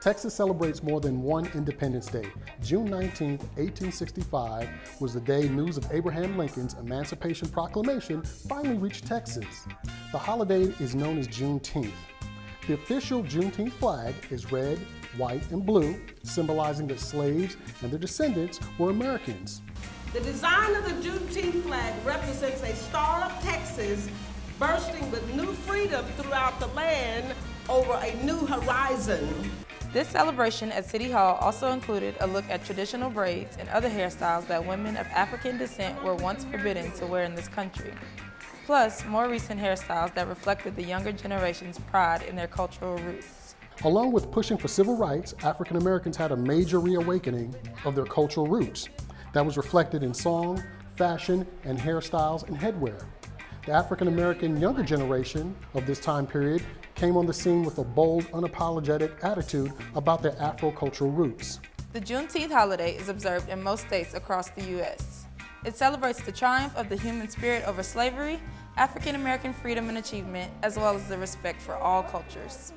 Texas celebrates more than one Independence Day. June 19, 1865 was the day news of Abraham Lincoln's Emancipation Proclamation finally reached Texas. The holiday is known as Juneteenth. The official Juneteenth flag is red, white, and blue, symbolizing that slaves and their descendants were Americans. The design of the Juneteenth flag represents a star of Texas bursting with new freedom throughout the land over a new horizon. This celebration at City Hall also included a look at traditional braids and other hairstyles that women of African descent were once forbidden to wear in this country. Plus, more recent hairstyles that reflected the younger generation's pride in their cultural roots. Along with pushing for civil rights, African Americans had a major reawakening of their cultural roots that was reflected in song, fashion, and hairstyles and headwear. The African American younger generation of this time period came on the scene with a bold, unapologetic attitude about their Afro-cultural roots. The Juneteenth holiday is observed in most states across the U.S. It celebrates the triumph of the human spirit over slavery, African American freedom and achievement, as well as the respect for all cultures.